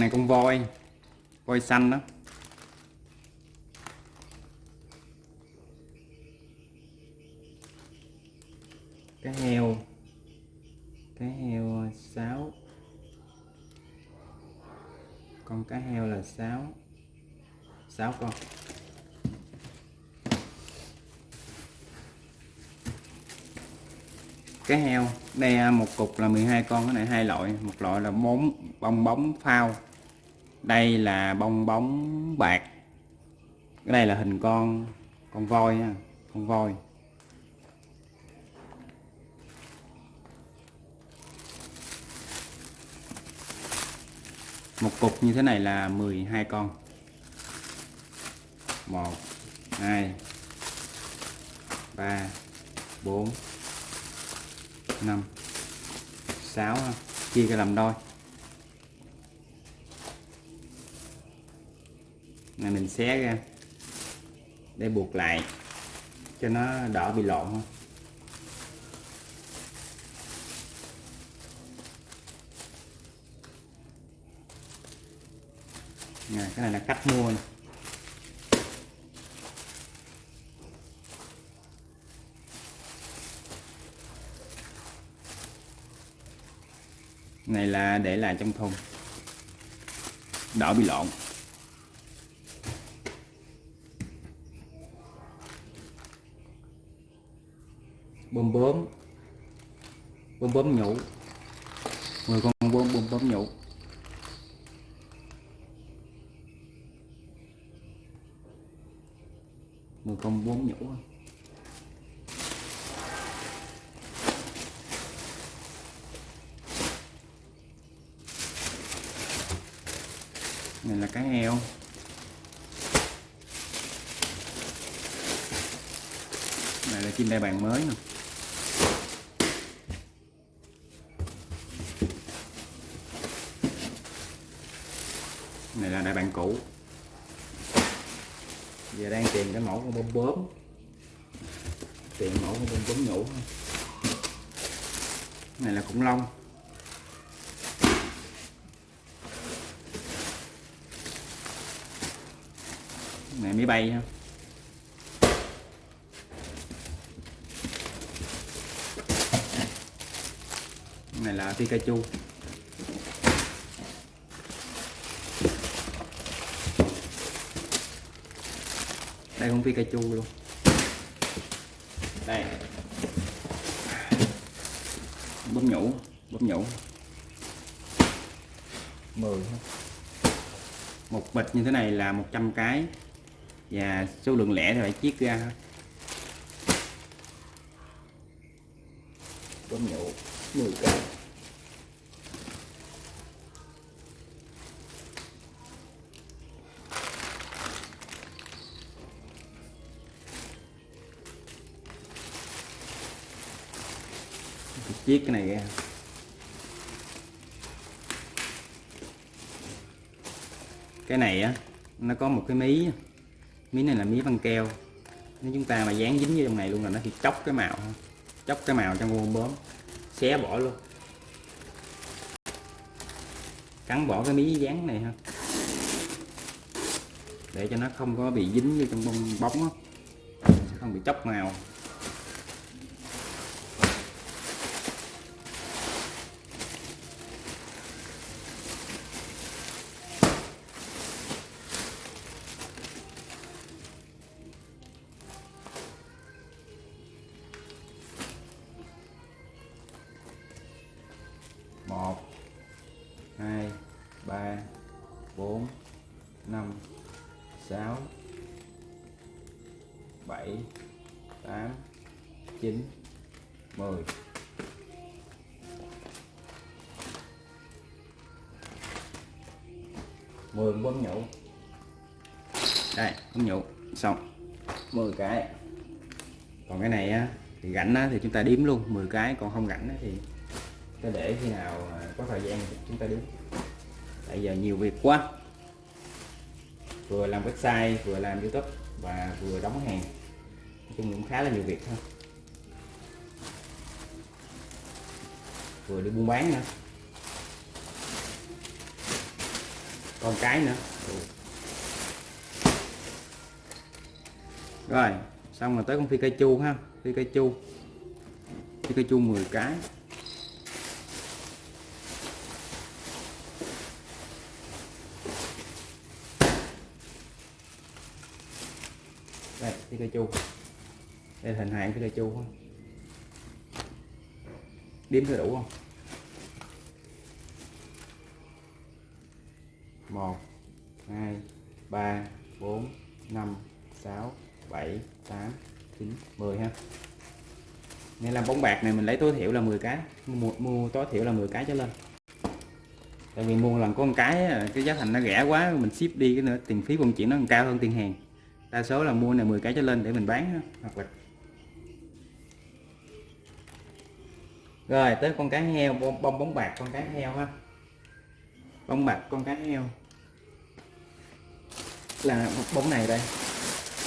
này con voi voi xanh đó. Cái heo cái heo 6 con cá heo là 6 6 con. Cá heo đây một cục là 12 con, cái này hai loại. Một loại là bóng, bong bóng phao đây là bong bóng bạc. Cái này là hình con con voi nha con voi. Một cục như thế này là 12 con. 1 2 3 4 5 6 chia cái làm đôi. Này mình xé ra để buộc lại cho nó đỡ bị lộn không Nè, cái này là cách mua này này là để lại trong thùng. Đỡ bị lộn. Bơm bướm bơm bướm nhũ. 10 con bơm bơm bướm nhũ. Mười con bướm nhũ. Này là cá heo. Này là chim đại bàng mới nè. Này là đại bàng cũ. Giờ đang tìm cái mẫu con bông bướm tìm mẫu con bông bướm nhũ. Này là khủng long. Này máy bay ha. Này là Pikachu. Đây cũng Pikachu luôn. Đây. Bấm nhũ bấm nhũ. 10 một bịch như thế này là 100 cái. Và số lượng lẻ thì phải chiết ra. Thôi bấm nhũ 10 cái chiết cái này ra. Cái này á, nó có một cái mí mí này là mí băng keo. Nếu chúng ta mà dán dính vô trong này luôn là nó thì chóc cái màu chóc cái màu trong bông bướm xé bỏ luôn. Cắn bỏ cái mí dán này ha. Để cho nó không có bị dính vô trong bông bóng á. Không bị chóc màu. Tám, chín, mười. Mười bấm nhũ đây bấm nhũ xong. 10 cái. Còn cái này á, thì rảnh á thì chúng ta đếm luôn. 10 cái, còn không rảnh á thì ta để khi nào à, có thời gian chúng ta đếm. Tại giờ nhiều việc quá. Vừa làm website, vừa làm youtube và vừa đóng hàng chung cũng khá là nhiều việc thôi. Vừa đi buôn bán nữa. Còn cái nữa. Ừ. Rồi, xong rồi tới con phi cây chu ha. Phi cây chu. Phi cây chu 10 cái. Đây, phi cây chu đây là hình hài cái cây chu không? Đếm có đủ không? Một hai ba bốn năm sáu bảy tám chín mười ha. Nên làm bóng bạc này mình lấy tối thiểu là 10 cái. Mua, mua tối thiểu là 10 cái trở lên. Tại vì mua lần có một cái cái giá thành nó rẻ quá mình ship đi cái nữa tiền phí vận chuyển nó còn cao hơn tiền hàng. Đa số là mua này 10 cái trở lên để mình bán hoặc là rồi tới con cá heo bông, bông bóng bạc con cá heo ha. Bông bạc con cá heo. Là bóng này đây.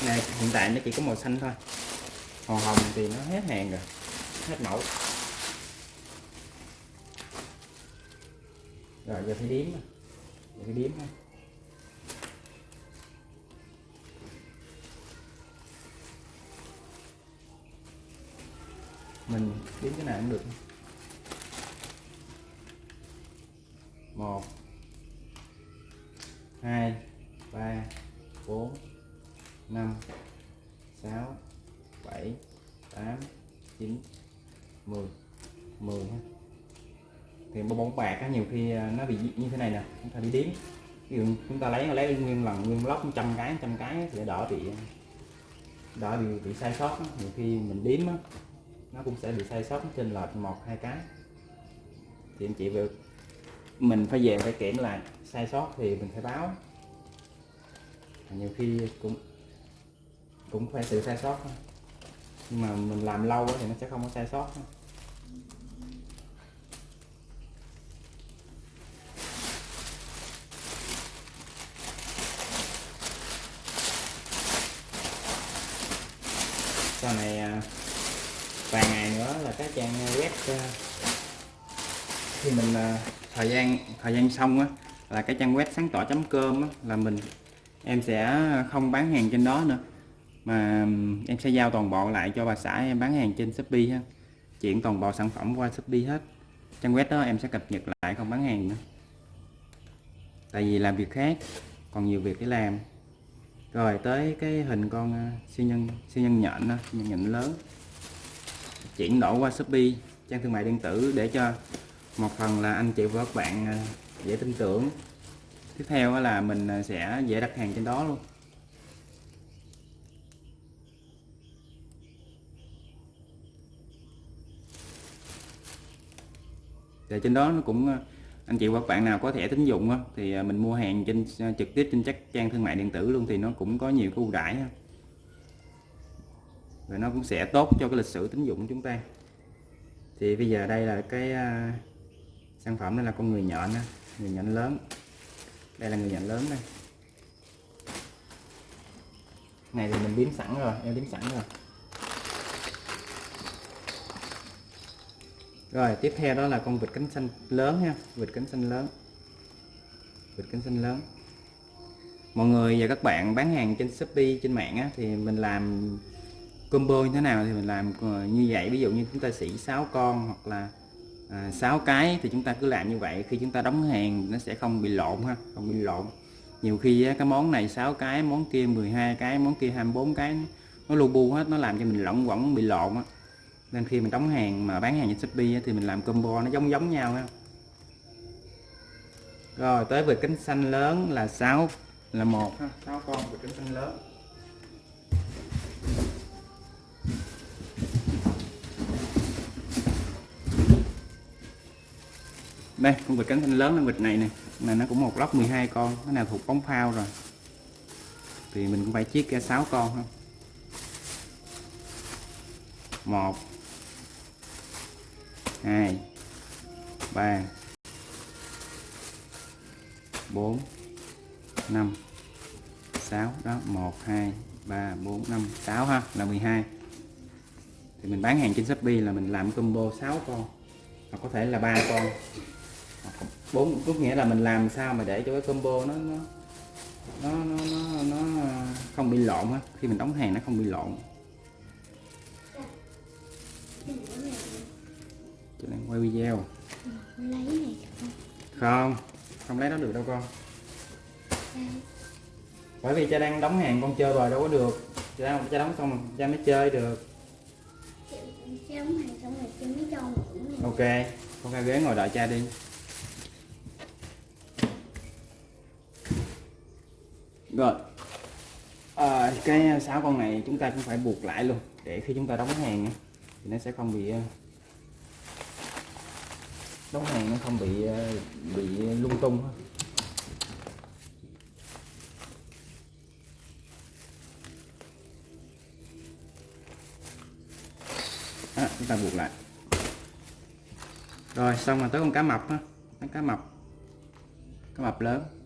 Này hiện tại nó chỉ có màu xanh thôi. Màu hồng thì nó hết hàng rồi hết mẫu. Rồi giờ phải điếm giờ phải điếm ha. Mình điếm cái nào cũng được. Một, hai, ba, bốn, năm, sáu, bảy, tám, chín, mười. Mười ha. Thì bong bóng bạc á, nhiều khi à, nó bị như thế này nè, chúng ta đi đếm. Ví dụ chúng ta lấy lấy nguyên lần, nguyên lốc trăm cái trăm cái thì đỡ bị à, đỡ bị bị sai sót á. nhiều khi mình đếm á, nó cũng sẽ bị sai sót trên lệch một, hai cái. Thì anh chị việc mình phải về phải kiểm lại. Sai sót thì mình phải báo. Nhiều khi cũng cũng phải sự sai sót thôi. Nhưng mà mình làm lâu thì nó sẽ không có sai sót thôi. sau này à, vài ngày nữa là các trang web à, khi mình à, thời gian thời gian xong á là cái trang web sáng tỏ com á là mình em sẽ không bán hàng trên đó nữa. Mà em sẽ giao toàn bộ lại cho bà xã em bán hàng trên Shopee ha. Chuyển toàn bộ sản phẩm qua Shopee hết. Trang web đó em sẽ cập nhật lại không bán hàng nữa. Tại vì làm việc khác còn nhiều việc để làm. Rồi tới cái hình con à, siêu nhân siêu nhân nhện đó, siêu nhân nhện lớn. Chuyển đổi qua Shopee trang thương mại điện tử để cho một phần là anh chị và các bạn ờ, dễ tin tưởng. Tiếp theo là mình ờ, sẽ dễ đặt hàng trên đó luôn. Thì trên đó nó cũng ờ, anh chị và các bạn nào có thẻ tín dụng thì mình mua hàng trên trực tiếp trên các trang thương mại điện tử luôn thì nó cũng có nhiều cái ưu đãi và nó cũng sẽ tốt cho cái lịch sử tín dụng của chúng ta. Thì bây giờ đây là cái sản phẩm đây là con người nhện người nhện lớn. Đây là người nhện lớn đây. Này thì mình biến sẵn rồi em biến sẵn rồi. Rồi tiếp theo đó là con vịt cánh xanh lớn ha vịt cánh xanh lớn. Vịt cánh xanh lớn. Mọi người và các bạn bán hàng trên shopee trên mạng á, thì mình làm combo như thế nào thì mình làm ờ, như vậy. Ví dụ như chúng ta xỉ 6 con hoặc là à, 6 cái thì chúng ta cứ làm như vậy. Khi chúng ta đóng hàng nó sẽ không bị lộn ha không bị lộn. Nhiều khi á, cái món này 6 cái món kia 12 cái món kia 24 cái nó lu bu hết nó làm cho mình lỏng quẩn bị lộn á. Nên khi mình đóng hàng mà bán hàng trên Shopee thì mình làm combo nó giống giống nhau ha. Rồi tới về cánh xanh lớn là 6 là một ha. 6 con về cánh xanh lớn. Đây, con vịt cánh thanh lớn con vịt này nè. Này nó cũng một lóc 12 con. Cái nào thuộc bóng phao rồi. Thì mình cũng phải chiết ra 6 con ha một, hai, ba, bốn, năm, sáu. Đó, một, hai, ba, bốn, năm, sáu ha, là 12 thì mình bán hàng trên Shopee là mình làm combo 6 con. Hoặc có thể là ba con bốn có nghĩa là mình làm sao mà để cho cái combo nó nó nó nó nó, nó không bị lộn á. Khi mình đóng hàng nó không bị lộn. Tôi đang quay video. Không không lấy nó được đâu con. Bởi vì cha đang đóng hàng con chơi rồi đâu có được. Cha, cha đóng xong rồi cha mới chơi được. Chứ đóng hàng xong rồi chưa mới cho ngủ nè. Ok con ra ghế ngồi đợi cha đi rồi. À, cái sáu con này chúng ta cũng phải buộc lại luôn để khi chúng ta đóng hàng thì nó sẽ không bị ờ, đóng hàng nó không bị ờ, bị lung tung à, chúng ta buộc lại. Rồi xong rồi tới con cá mập á. Con cá mập cá mập lớn.